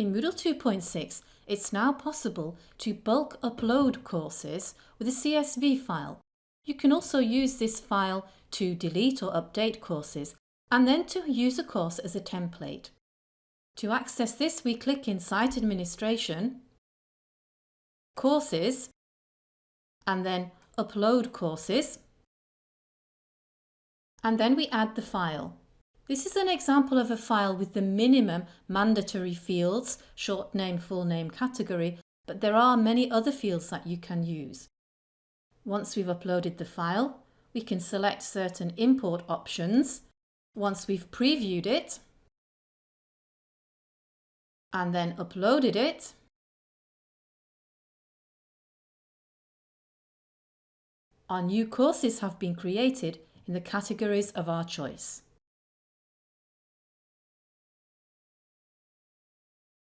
In Moodle 2.6, it's now possible to bulk upload courses with a CSV file. You can also use this file to delete or update courses and then to use a course as a template. To access this, we click in Site Administration, Courses, and then Upload Courses, and then we add the file. This is an example of a file with the minimum mandatory fields, short name, full name, category, but there are many other fields that you can use. Once we've uploaded the file, we can select certain import options. Once we've previewed it, and then uploaded it, our new courses have been created in the categories of our choice.